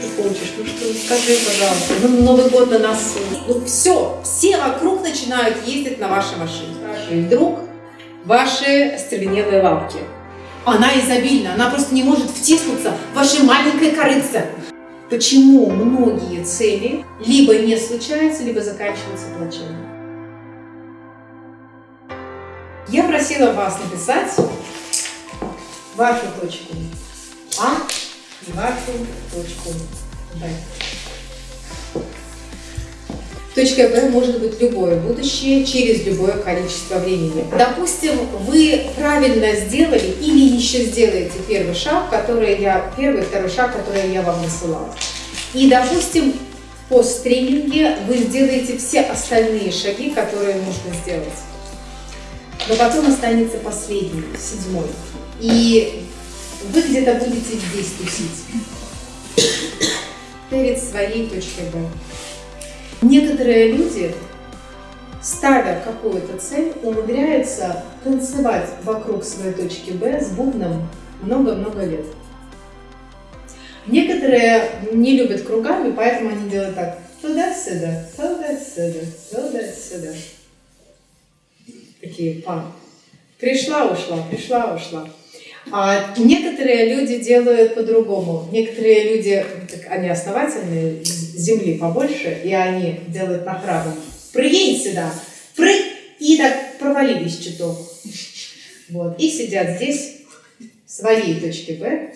ты хочешь? Ну что, скажи, пожалуйста. Ну, Новый год на носу. Ну все, все вокруг начинают ездить на вашей машине. И вдруг ваши остервенелые лапки. Она изобильна, она просто не может втиснуться в ваше маленькое корыце. Почему многие цели либо не случаются, либо заканчиваются плачевно? Я просила вас написать вашу точку А и вашу точку Б. Точка Б может быть любое будущее через любое количество времени. Допустим, вы правильно сделали или еще сделаете первый шаг, который я, первый, второй шаг, который я вам насылала. И, допустим, в посттренинге вы сделаете все остальные шаги, которые нужно сделать. Но потом останется последний, седьмой. И вы где-то будете здесь тусить. Перед своей точкой Б. Некоторые люди, ставя какую-то цель, умудряются танцевать вокруг своей точки Б с бубном много-много лет. Некоторые не любят кругами, поэтому они делают так. Туда-сюда, туда-сюда, туда-сюда. Такие па. Пришла, ушла, пришла, ушла. А некоторые люди делают по-другому. Некоторые люди, так, они основательные, земли побольше, и они делают нахрабом. Прыгни сюда, прыг, и так провалились чуток. Вот. И сидят здесь, в своей точке Б,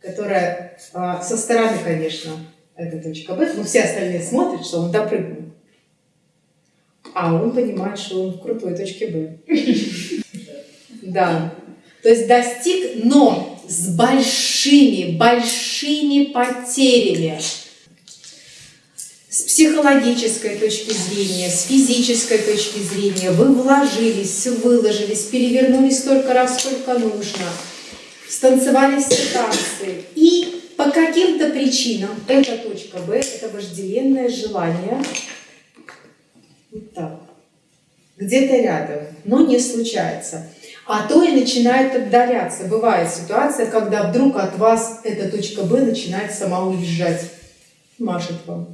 которая а, со стороны, конечно, это точка Б, но все остальные смотрят, что он допрыгнул. А он понимает, что он в крутой точке Б. Да. То есть достиг, но с большими, большими потерями. С психологической точки зрения, с физической точки зрения вы вложились, выложились, перевернулись столько раз, сколько нужно, станцевали ситуации. И по каким-то причинам эта точка Б, это вожделенное желание, вот так, где-то рядом, но не случается а то и начинает отдаляться. Бывает ситуация, когда вдруг от вас эта точка Б начинает сама уезжать, машет вам.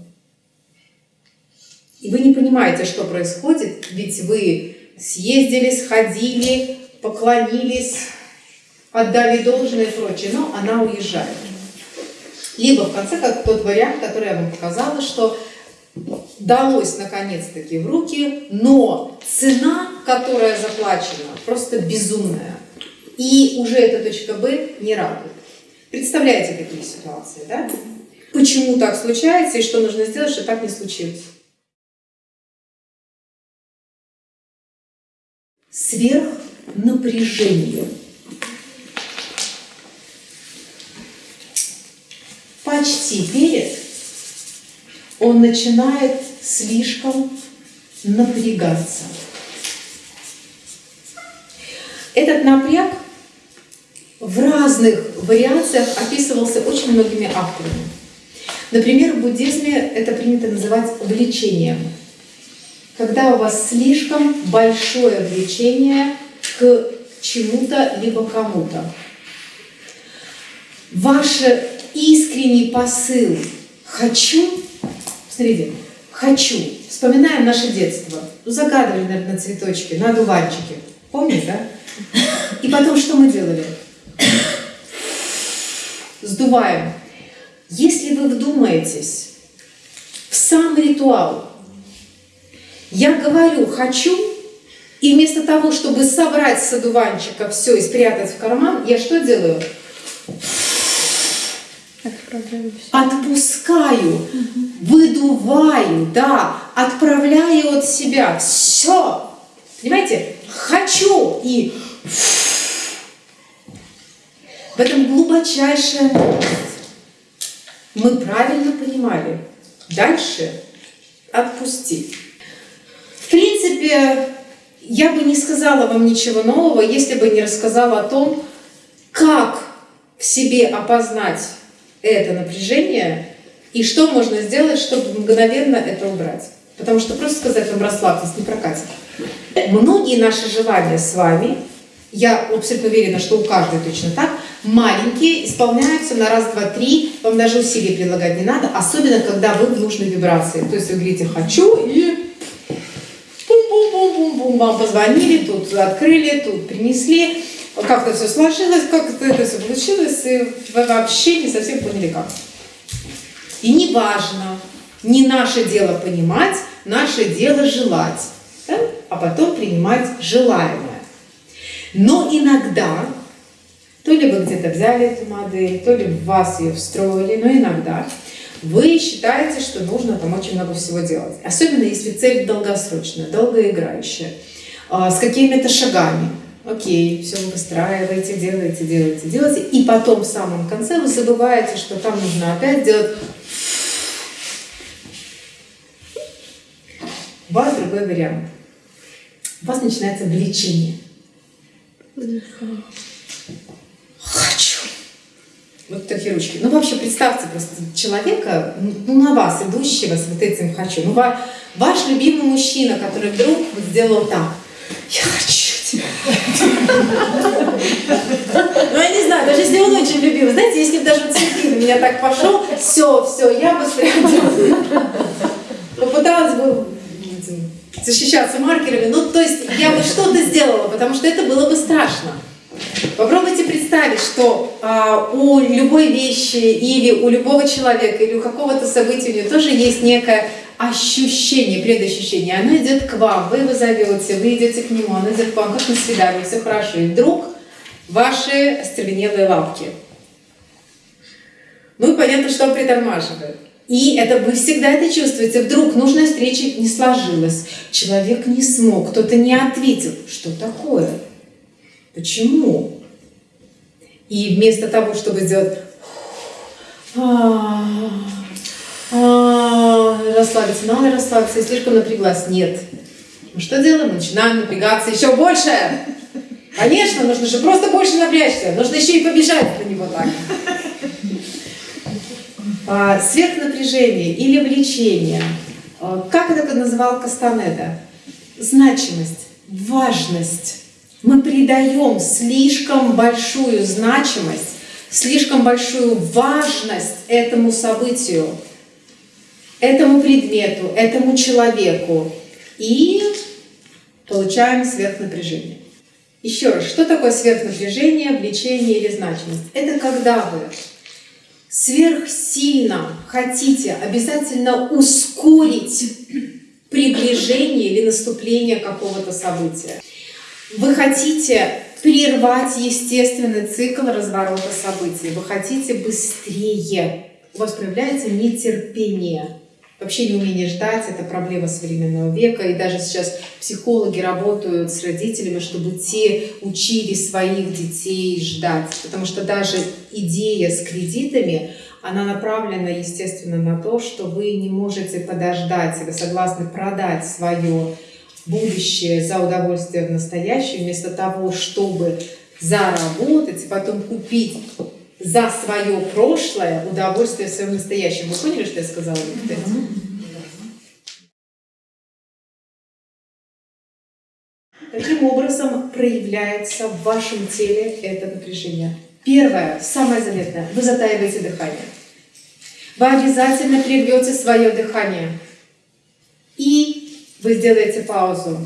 И вы не понимаете, что происходит, ведь вы съездили, сходили, поклонились, отдали должное и прочее, но она уезжает. Либо в конце, как тот вариант, который я вам показала, что далось наконец-таки в руки, но цена, которая заплачена, просто безумная. И уже эта точка Б не радует. Представляете такие ситуации, да? Почему так случается и что нужно сделать, чтобы так не случилось? Сверхнапряжение. Почти перед он начинает слишком напрягаться. Этот напряг в разных вариациях описывался очень многими авторами. Например, в буддизме это принято называть влечением. Когда у вас слишком большое влечение к чему-то либо кому-то. Ваш искренний посыл «хочу» Смотрите, хочу. Вспоминаем наше детство. Ну, загадывали, наверное, на цветочке, на одуванчике. Помните, да? И потом что мы делали? Сдуваем. Если вы вдумаетесь в сам ритуал, я говорю «хочу», и вместо того, чтобы собрать с одуванчика все и спрятать в карман, я что делаю? Отпускаю, выдуваю, да, отправляю от себя. Все. Понимаете? Хочу и в этом глубочайшая Мы правильно понимали. Дальше отпустить. В принципе, я бы не сказала вам ничего нового, если бы не рассказала о том, как в себе опознать это напряжение и что можно сделать, чтобы мгновенно это убрать. Потому что просто сказать вам расслабьтесь не прокатит. Многие наши желания с вами, я абсолютно уверена, что у каждой точно так, маленькие, исполняются на раз, два, три, вам даже усилий прилагать не надо, особенно когда вы в нужной вибрации. То есть вы говорите «хочу» и бум-бум-бум-бум-бум, вам позвонили, тут открыли, тут принесли, как-то все сложилось, как-то это все получилось, и вы вообще не совсем поняли как. И не важно, не наше дело понимать, наше дело желать, да? а потом принимать желаемое. Но иногда, то ли вы где-то взяли эту модель, то ли в вас ее встроили, но иногда вы считаете, что нужно там очень много всего делать. Особенно если цель долгосрочная, долгоиграющая, а, с какими-то шагами. Окей, все вы выстраиваете, делаете, делаете, делаете, и потом в самом конце вы забываете, что там нужно опять делать У вас другой вариант. У вас начинается влечение. Хочу. Вот такие ручки. Ну, вообще, представьте просто человека, ну, на вас, идущего с вот этим «хочу». Ну, ваш любимый мужчина, который вдруг сделал так. Я хочу. Ну, я не знаю, даже если он очень любил. Знаете, если бы даже цветы на меня так пошел, все, все, я бы прям попыталась бы защищаться маркерами. Ну, то есть я бы что-то сделала, потому что это было бы страшно. Попробуйте представить, что а, у любой вещи или у любого человека или у какого-то события у него тоже есть некое ощущение, предощущение. Оно идет к вам, вы его зовете, вы идете к нему, оно идет к вам, как на свидание, все хорошо. И вдруг ваши остервенелые лапки. Ну и понятно, что он притормаживает. И это вы всегда это чувствуете. Вдруг нужная встреча не сложилась, человек не смог, кто-то не ответил. Что такое? Почему? И вместо того, чтобы сделать расслабиться, надо расслабиться, я слишком напряглась. Нет. Мы что делаем? Начинаем напрягаться еще больше. Конечно, нужно же просто больше напрячься. Нужно еще и побежать на него так. А, сверхнапряжение или влечение, а, как это называл Кастанеда? Значимость, важность. Мы придаем слишком большую значимость, слишком большую важность этому событию, этому предмету, этому человеку. И получаем сверхнапряжение. Еще раз, что такое сверхнапряжение, влечение или значимость? Это когда вы сверхсильно хотите обязательно ускорить приближение или наступление какого-то события. Вы хотите прервать естественный цикл разворота событий. Вы хотите быстрее. У вас проявляется нетерпение. Вообще неумение ждать – это проблема современного века. И даже сейчас психологи работают с родителями, чтобы те учили своих детей ждать. Потому что даже идея с кредитами, она направлена, естественно, на то, что вы не можете подождать, вы согласны продать свое будущее за удовольствие в настоящем, вместо того, чтобы заработать и потом купить за свое прошлое удовольствие в своем настоящем. Вы поняли, что я сказала? Каким образом проявляется в вашем теле это напряжение? Первое, самое заметное, вы затаиваете дыхание. Вы обязательно прервете свое дыхание. И вы сделаете паузу.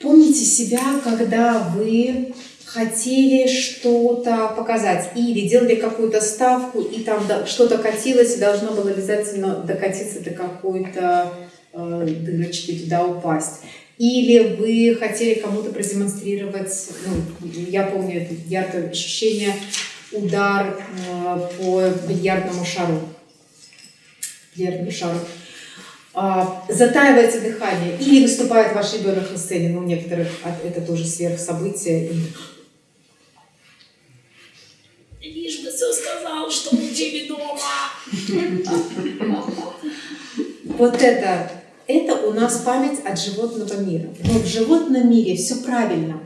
Помните себя, когда вы хотели что-то показать или делали какую-то ставку, и там что-то катилось, и должно было обязательно докатиться до какой-то э, дырочки, туда упасть. Или вы хотели кому-то продемонстрировать, ну, я помню это яркое ощущение, удар э, по бильярдному шару. Бильярдному шару. А, затаиваете дыхание, или выступает ваш ребенок на сцене, ну, у некоторых это тоже сверхсобытие, и Лишь бы все сказал, что у тебя дома. Вот это, это у нас память от животного мира. Но в животном мире все правильно.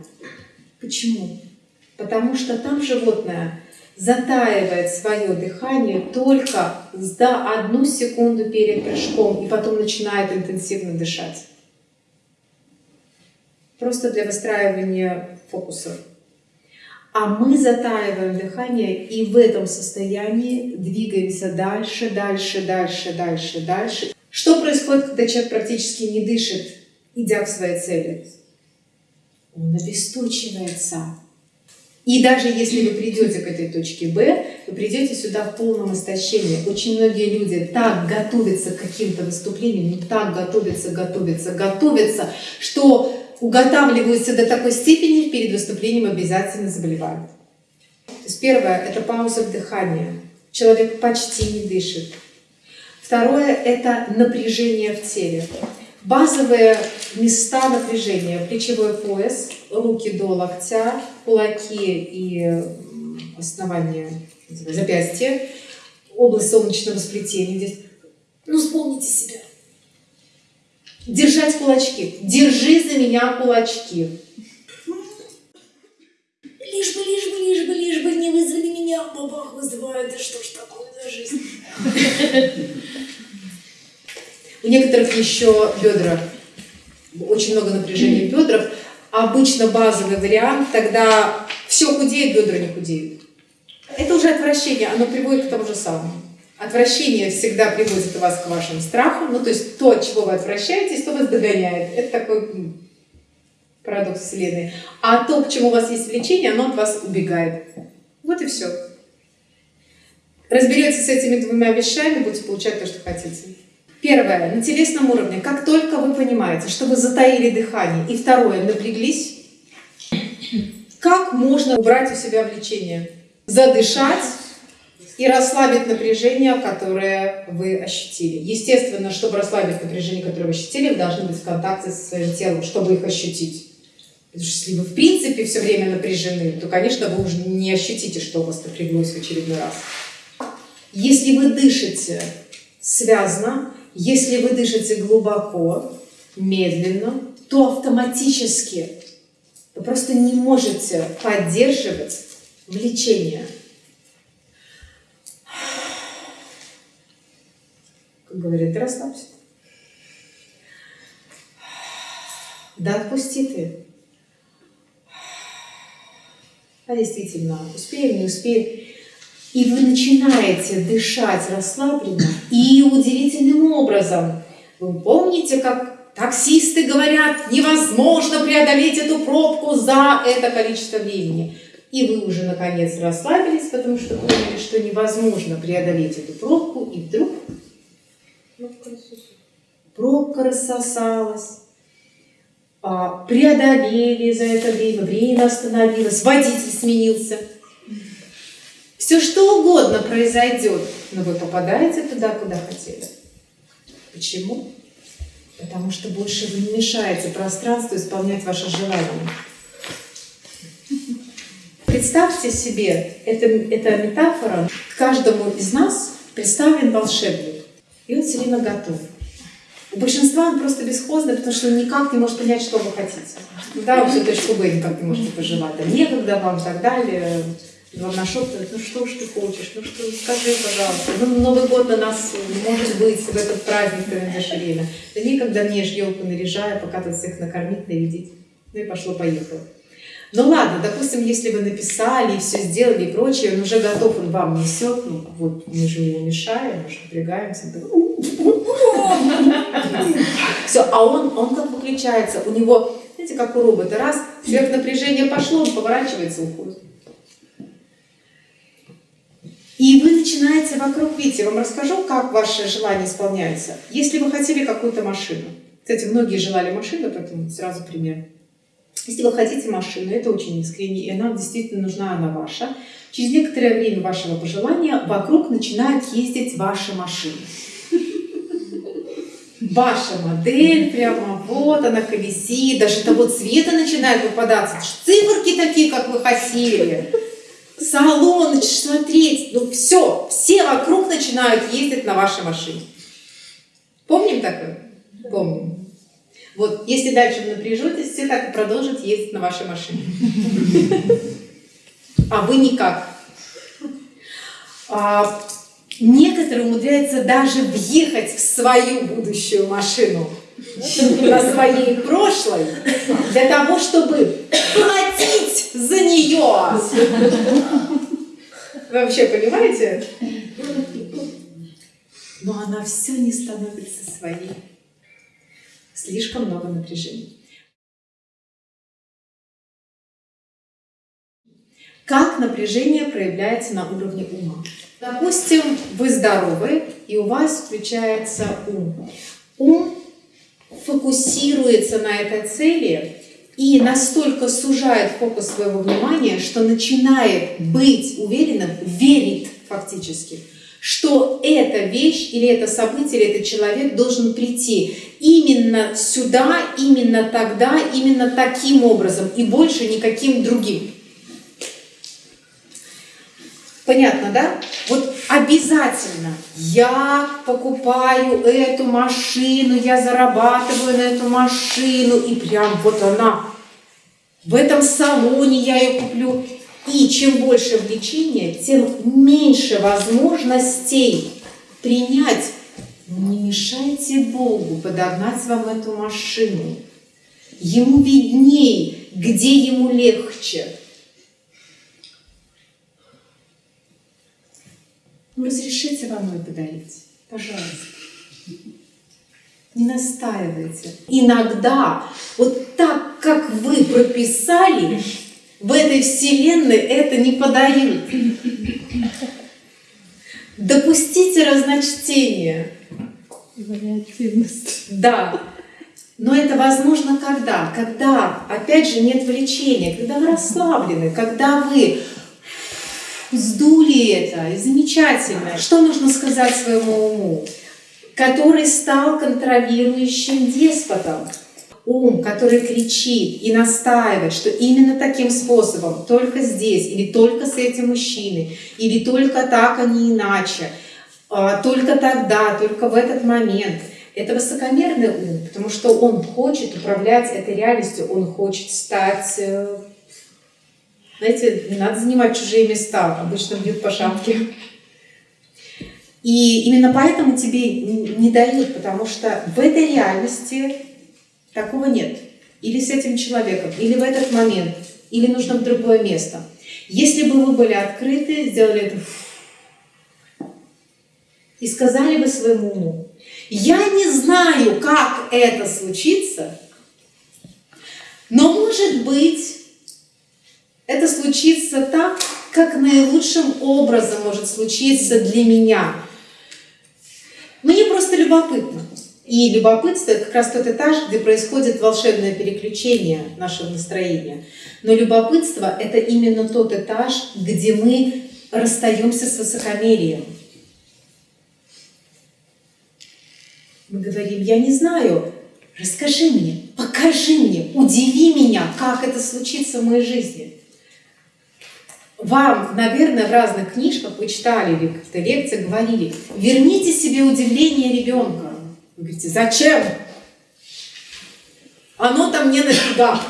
Почему? Потому что там животное затаивает свое дыхание только за одну секунду перед прыжком и потом начинает интенсивно дышать. Просто для выстраивания фокуса. А мы затаиваем дыхание и в этом состоянии двигаемся дальше, дальше, дальше, дальше, дальше. Что происходит, когда человек практически не дышит, идя к своей цели? Он обесточивается. И даже если вы придете к этой точке Б, вы придете сюда в полном истощении. Очень многие люди так готовятся к каким-то выступлениям, так готовятся, готовятся, готовятся, что уготавливаются до такой степени, перед выступлением обязательно заболевают. То есть первое – это пауза дыхания. Человек почти не дышит. Второе – это напряжение в теле. Базовые места напряжения. Плечевой пояс, руки до локтя, кулаки и основание запястья, область солнечного сплетения здесь. Ну, вспомните себя. Держать кулачки. Держи за меня кулачки. Лишь бы, лишь бы, лишь бы, лишь бы не вызвали меня, бабах вызывает. Да что ж такое за жизнь? У некоторых еще бедра, очень много напряжения в бедрах. Обычно базовый вариант, тогда все худеет, бедра не худеют. Это уже отвращение, оно приводит к тому же самому. Отвращение всегда приводит вас к вашим страхам, ну то есть то, от чего вы отвращаетесь, то вас догоняет. Это такой парадокс Вселенной. А то, к чему у вас есть влечение, оно от вас убегает. Вот и все. Разберетесь с этими двумя вещами, будете получать то, что хотите. Первое, на телесном уровне, как только вы понимаете, что вы затаили дыхание, и второе, напряглись, как можно убрать у себя влечение? Задышать и расслабить напряжение, которое вы ощутили. Естественно, чтобы расслабить напряжение, которое вы ощутили, вы должны быть в контакте со своим телом, чтобы их ощутить. Потому что если вы в принципе все время напряжены, то, конечно, вы уже не ощутите, что у вас напряглось в очередной раз. Если вы дышите связно, если вы дышите глубоко, медленно, то автоматически вы просто не можете поддерживать влечение. Говорят, да расслабься. Да отпусти ты. А действительно, успеем, не успеем. И вы начинаете дышать расслабленно и удивительным образом. Вы помните, как таксисты говорят, невозможно преодолеть эту пробку за это количество времени. И вы уже наконец расслабились, потому что поняли, что невозможно преодолеть эту пробку, и вдруг пробка рассосалась. А, преодолели за это время, время остановилось, водитель сменился – все что угодно произойдет, но вы попадаете туда, куда хотели. Почему? Потому что больше вы не мешаете пространству исполнять ваши желания. Представьте себе, это, это метафора, каждому из нас представлен волшебник, и он все время готов. У большинства он просто бесхозный, потому что он никак не может понять, что вы хотите. Да, всю точку Б никак не можете пожелать, там некогда вам и так далее. Вам нашептывают, ну что ж ты хочешь, ну что, скажи, пожалуйста. Ну, Новый год на нас может быть в этот праздник ты найдешь время. Да никогда мне елку наряжаю, пока тут всех накормить, нарядить. Ну и пошло-поехало. Ну ладно, допустим, если вы написали, все сделали и прочее, он уже готов, он вам несет, ну вот мы же ему мешаем, мы же напрягаемся. Все, а он, он как выключается, у него, знаете, как у робота, раз, сверхнапряжение пошло, он поворачивается, уходит. И вы начинаете вокруг видеть. Я вам расскажу, как ваше желание исполняется. Если вы хотели какую-то машину, кстати, многие желали машину, поэтому сразу пример. Если вы хотите машину, это очень искренне, и она действительно нужна, она ваша, через некоторое время вашего пожелания вокруг начинают ездить ваши машины. Ваша модель прямо вот она колесит, даже того цвета начинает выпадаться. Циферки такие, как вы хотели салон, смотреть, ну все, все вокруг начинают ездить на вашей машине. Помним такое? Помним. Вот, если дальше вы напряжетесь, все так и продолжат ездить на вашей машине. А вы никак. А, некоторые умудряются даже въехать в свою будущую машину на своей прошлой для того, чтобы платить за нее. Вы вообще понимаете? Но она все не становится своей. Слишком много напряжения. Как напряжение проявляется на уровне ума? Допустим, вы здоровы, и у вас включается ум. Ум фокусируется на этой цели и настолько сужает фокус своего внимания, что начинает быть уверенным, верит фактически, что эта вещь или это событие, или этот человек должен прийти именно сюда, именно тогда, именно таким образом и больше никаким другим. Понятно, да? Вот обязательно я покупаю эту машину, я зарабатываю на эту машину, и прям вот она. В этом салоне я ее куплю. И чем больше влечения, тем меньше возможностей принять. Не мешайте Богу подогнать вам эту машину. Ему видней, где ему легче. разрешите вам ее подарить? Пожалуйста. Не настаивайте. Иногда, вот так, как вы прописали, в этой вселенной это не подают. Допустите разночтение. Вариативность. Да. Но это возможно когда? Когда, опять же, нет влечения, когда вы расслаблены, когда вы сдули это, и замечательно. Что нужно сказать своему уму? Который стал контролирующим деспотом. Ум, который кричит и настаивает, что именно таким способом, только здесь, или только с этим мужчиной, или только так, а не иначе, а, только тогда, только в этот момент. Это высокомерный ум, потому что он хочет управлять этой реальностью, он хочет стать э, знаете, не надо занимать чужие места, обычно бьют по шапке. И именно поэтому тебе не дают, потому что в этой реальности такого нет. Или с этим человеком, или в этот момент, или нужно в другое место. Если бы вы были открыты, сделали это и сказали бы своему уму, я не знаю, как это случится, но может быть это случится так, как наилучшим образом может случиться для меня. Мне просто любопытно. И любопытство – это как раз тот этаж, где происходит волшебное переключение нашего настроения. Но любопытство – это именно тот этаж, где мы расстаемся с высокомерием. Мы говорим, я не знаю, расскажи мне, покажи мне, удиви меня, как это случится в моей жизни вам, наверное, в разных книжках вы читали или в лекциях говорили, верните себе удивление ребенка. Вы говорите, зачем? Оно там не нафига.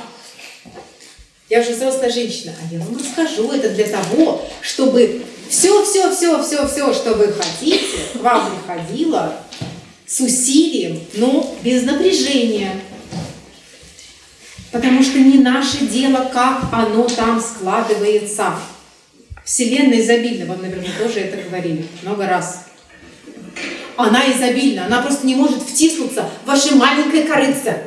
Я же взрослая женщина, а я вам расскажу, это для того, чтобы все, все, все, все, все, что вы хотите, к вам приходило с усилием, но без напряжения. Потому что не наше дело, как оно там складывается. Вселенная изобильна, вам, наверное, тоже это говорили много раз. Она изобильна, она просто не может втиснуться в ваше маленькое корыце.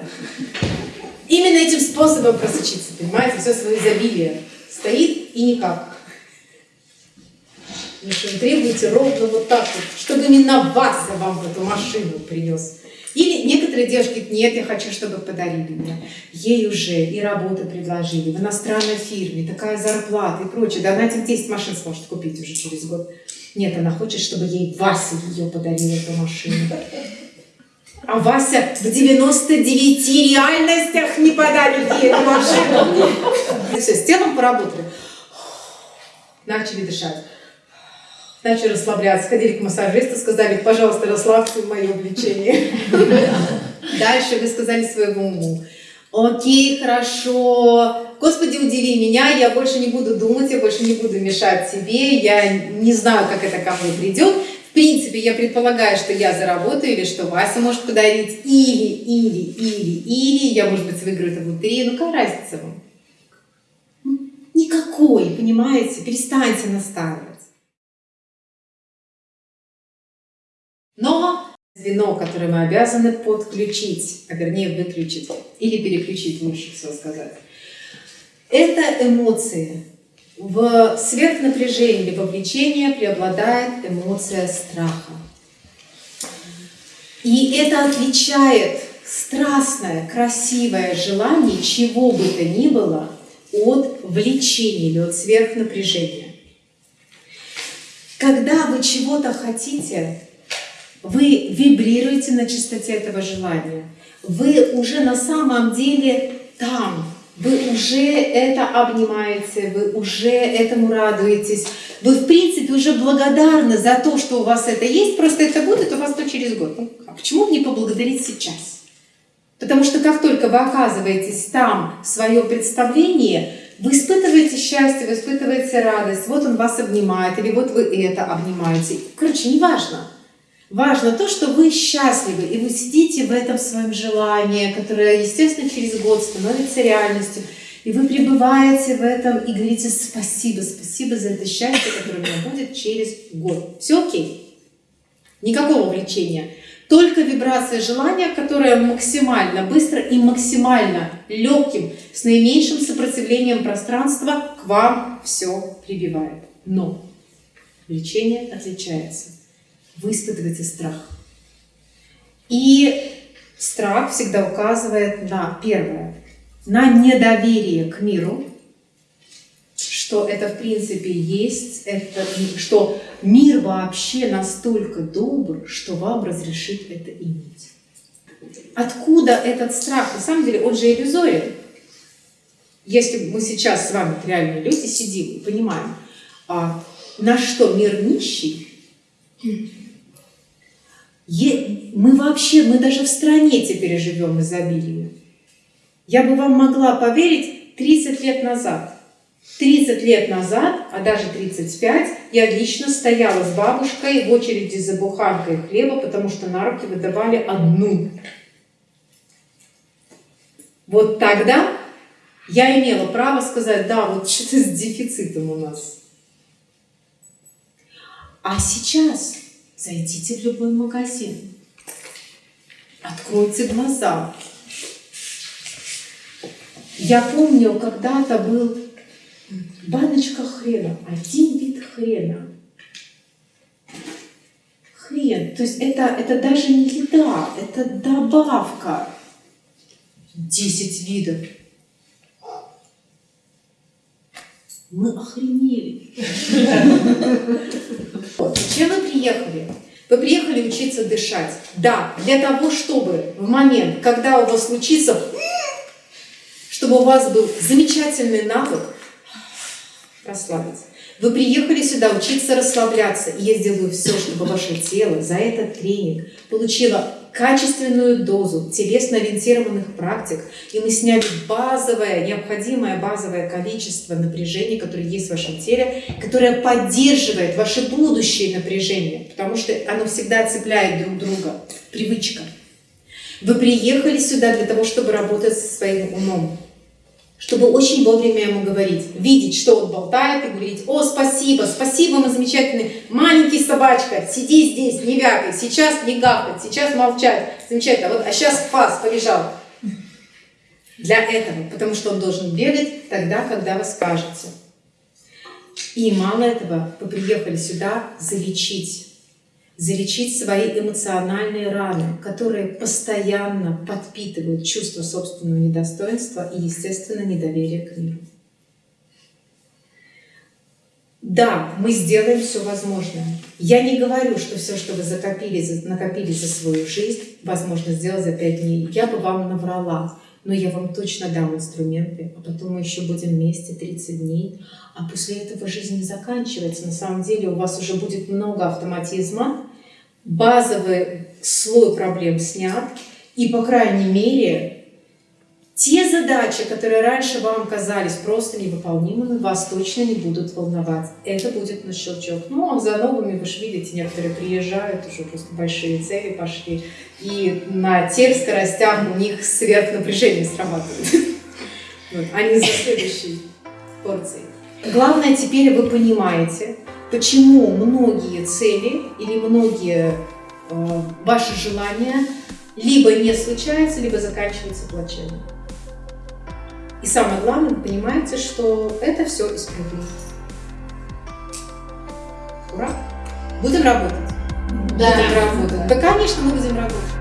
Именно этим способом просочиться, понимаете, все свое изобилие стоит и никак. Вы требуете ровно вот так вот, чтобы именно вас я вам в эту машину принес. Или некоторые девушки говорят, нет, я хочу, чтобы подарили мне. Ей уже и работу предложили в иностранной фирме, такая зарплата и прочее. Да она этих 10 машин сможет купить уже через год. Нет, она хочет, чтобы ей Вася ее подарила, эту машину. А Вася в 99 реальностях не подарит ей эту машину. Все, с телом поработали. Начали дышать начали расслабляться, ходили к массажисту, сказали, пожалуйста, расслабьте мое влечение. Дальше вы сказали своему уму, окей, хорошо, Господи, удиви меня, я больше не буду думать, я больше не буду мешать себе, я не знаю, как это ко мне придет. В принципе, я предполагаю, что я заработаю, или что Вася может подарить, или, или, или, или, я, может быть, выиграю это в лотерею, ну какая разница вам? такой, понимаете? Перестаньте настаивать. Но звено, которое мы обязаны подключить, а вернее выключить или переключить, лучше всего сказать, это эмоции. В сверхнапряжении либо влечении преобладает эмоция страха. И это отличает страстное, красивое желание чего бы то ни было от влечения или от сверхнапряжения. Когда вы чего-то хотите, вы вибрируете на частоте этого желания. Вы уже на самом деле там, вы уже это обнимаете, вы уже этому радуетесь. Вы, в принципе, уже благодарны за то, что у вас это есть, просто это будет у вас то через год. Ну, а почему не поблагодарить сейчас? Потому что как только вы оказываетесь там, в свое представление, вы испытываете счастье, вы испытываете радость, вот он вас обнимает, или вот вы это обнимаете. Короче, неважно. Важно то, что вы счастливы, и вы сидите в этом своем желании, которое, естественно, через год становится реальностью, и вы пребываете в этом и говорите спасибо, спасибо за это счастье, которое у меня будет через год. Все окей. Никакого влечения. Только вибрация желания, которая максимально быстро и максимально легким, с наименьшим сопротивлением пространства к вам все прибивает. Но влечение отличается вы испытываете страх. И страх всегда указывает на первое, на недоверие к миру, что это в принципе есть, это, что мир вообще настолько добр, что вам разрешит это иметь. Откуда этот страх? На самом деле он же иллюзорен. Если мы сейчас с вами, реальные люди, сидим и понимаем, а на что мир нищий, мы вообще, мы даже в стране теперь живем изобилие. Я бы вам могла поверить 30 лет назад. 30 лет назад, а даже 35, я лично стояла с бабушкой в очереди за буханкой хлеба, потому что на руки выдавали одну. Вот тогда я имела право сказать, да, вот что-то с дефицитом у нас. А сейчас Зайдите в любой магазин. Откройте глаза. Я помню, когда-то был баночка хрена, один вид хрена. Хрен. То есть это, это даже не еда, это добавка. Десять видов. Мы охренели. Зачем вы приехали? Вы приехали учиться дышать. Да, для того, чтобы в момент, когда у вас случится, чтобы у вас был замечательный навык расслабиться. Вы приехали сюда учиться расслабляться, и я сделаю все, чтобы ваше тело за этот тренинг получило качественную дозу телесно-ориентированных практик, и мы сняли базовое, необходимое базовое количество напряжения, которое есть в вашем теле, которое поддерживает ваше будущее напряжение, потому что оно всегда цепляет друг друга. Привычка. Вы приехали сюда для того, чтобы работать со своим умом чтобы очень вовремя ему говорить, видеть, что он болтает, и говорить, о, спасибо, спасибо, мы замечательный, маленький собачка, сиди здесь, не вякай, сейчас не гавкать, сейчас молчать, замечательно, вот, а сейчас фас, побежал. Для этого, потому что он должен бегать тогда, когда вы скажете. И мало этого, вы приехали сюда залечить залечить свои эмоциональные раны, которые постоянно подпитывают чувство собственного недостоинства и, естественно, недоверие к миру. Да, мы сделаем все возможное. Я не говорю, что все, что вы закопили, накопили за свою жизнь, возможно сделать за пять дней. Я бы вам наврала, но я вам точно дам инструменты, а потом мы еще будем вместе 30 дней. А после этого жизнь не заканчивается. На самом деле у вас уже будет много автоматизма, базовый слой проблем снят, и, по крайней мере, те задачи, которые раньше вам казались просто невыполнимыми, вас точно не будут волновать. Это будет на щелчок. Ну, а за новыми, вы же видите, некоторые приезжают, уже просто большие цели пошли, и на тех скоростях у них сверхнапряжение срабатывает. Они за следующей порцией. Главное, теперь вы понимаете, почему многие цели или многие э, ваши желания либо не случаются, либо заканчиваются плачевно. И самое главное, вы понимаете, что это все исправимо. Ура! Будем работать. Да. Будем работать. Да, конечно, мы будем работать.